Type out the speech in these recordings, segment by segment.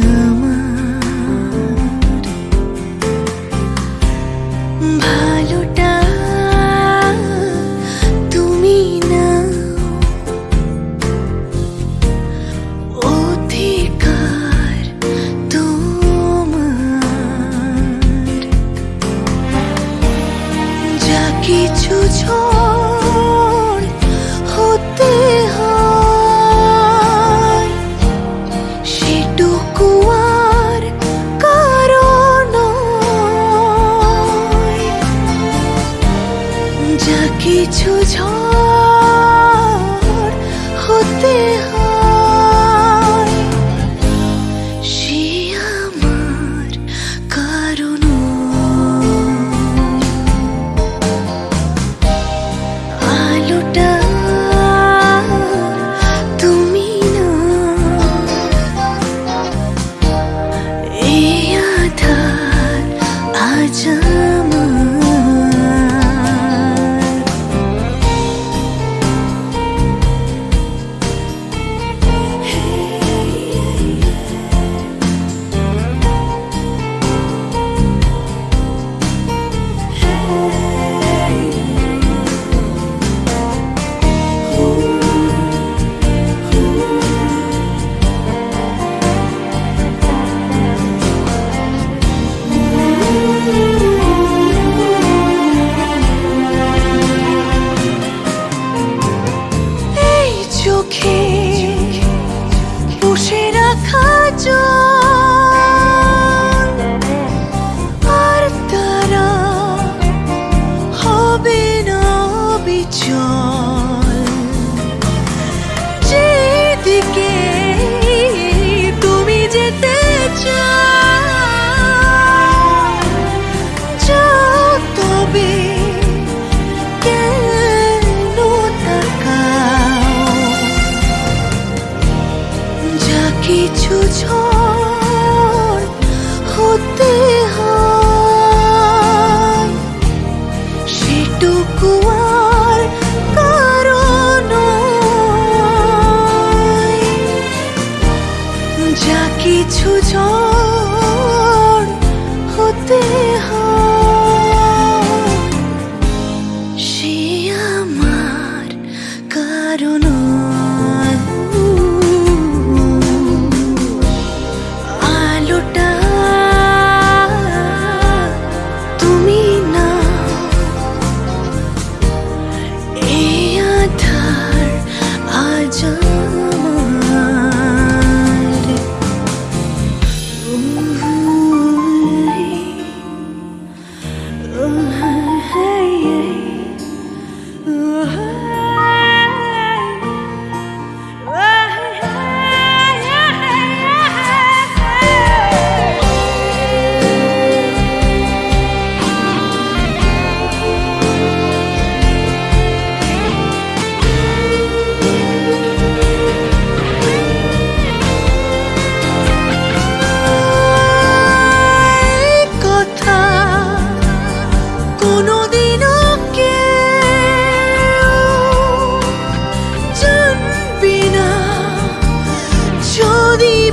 마음. যা কিছু ঝড় চোখে বসে রাখা আর তারা হবে না বিচল। কিছু ঝড় হতে হয়। সেটুকু আর কারণ যা কিছু ঝড় হতে হয়।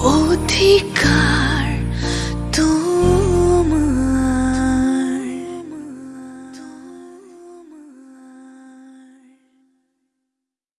我的歌。